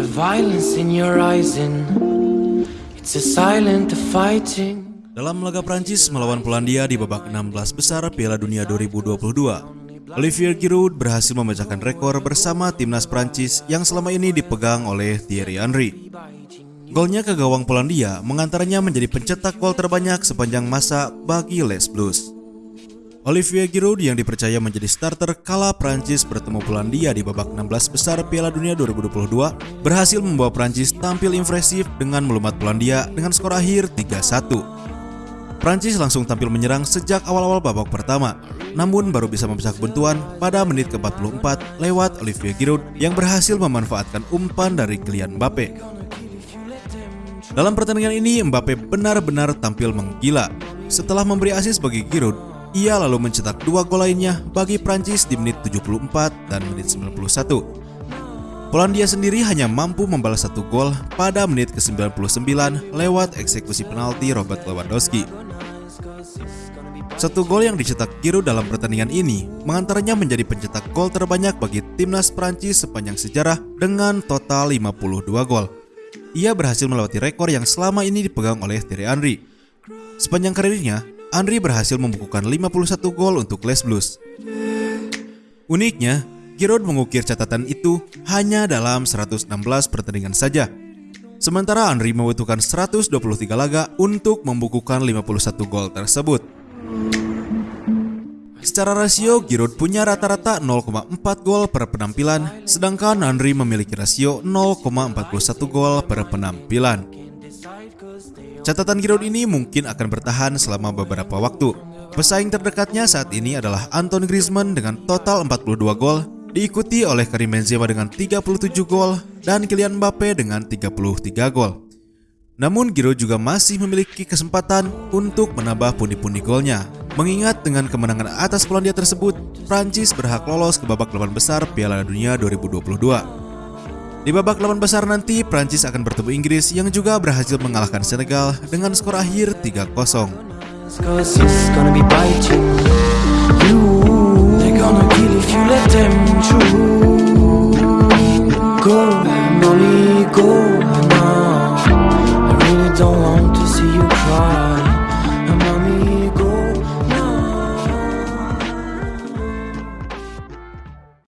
the violence in your eyes and it's a silent fighting. Dalam laga Prancis melawan Polandia di babak 16 besar Piala Dunia 2022, Olivier Giroud berhasil memecahkan rekor bersama timnas Prancis yang selama ini dipegang oleh Thierry Henry. Golnya ke gawang Polandia mengantaranya menjadi pencetak gol terbanyak sepanjang masa bagi Les Blues. Olivier Giroud yang dipercaya menjadi starter kala Prancis bertemu Polandia di babak 16 besar Piala Dunia 2022 berhasil membawa Prancis tampil impresif dengan melumat Polandia dengan skor akhir 3-1. Prancis langsung tampil menyerang sejak awal-awal babak pertama, namun baru bisa memecah kebuntuan pada menit ke-44 lewat Olivier Giroud yang berhasil memanfaatkan umpan dari Kylian Mbappe. Dalam pertandingan ini, Mbappe benar-benar tampil menggila. Setelah memberi asis bagi Giroud, ia lalu mencetak dua gol lainnya bagi Prancis di menit 74 dan menit 91. Polandia sendiri hanya mampu membalas satu gol pada menit ke-99 lewat eksekusi penalti Robert Lewandowski. Satu gol yang dicetak Giroud dalam pertandingan ini mengantaranya menjadi pencetak gol terbanyak bagi timnas Prancis sepanjang sejarah dengan total 52 gol. Ia berhasil melewati rekor yang selama ini dipegang oleh Thierry Henry. Sepanjang karirnya, Andri berhasil membukukan 51 gol untuk Les Blues. Uniknya, Giroud mengukir catatan itu hanya dalam 116 pertandingan saja. Sementara Andri membutuhkan 123 laga untuk membukukan 51 gol tersebut. Secara rasio, Giroud punya rata-rata 0,4 gol per penampilan, sedangkan Andri memiliki rasio 0,41 gol per penampilan. Catatan Giroud ini mungkin akan bertahan selama beberapa waktu. Pesaing terdekatnya saat ini adalah Anton Griezmann dengan total 42 gol, diikuti oleh Karim Benzema dengan 37 gol dan Kylian Mbappe dengan 33 gol. Namun Giroud juga masih memiliki kesempatan untuk menambah pundi-pundi golnya. Mengingat dengan kemenangan atas Polandia tersebut, Prancis berhak lolos ke babak delapan besar Piala Dunia 2022. Di babak delapan besar nanti, Prancis akan bertemu Inggris yang juga berhasil mengalahkan Senegal dengan skor akhir 3-0. Go,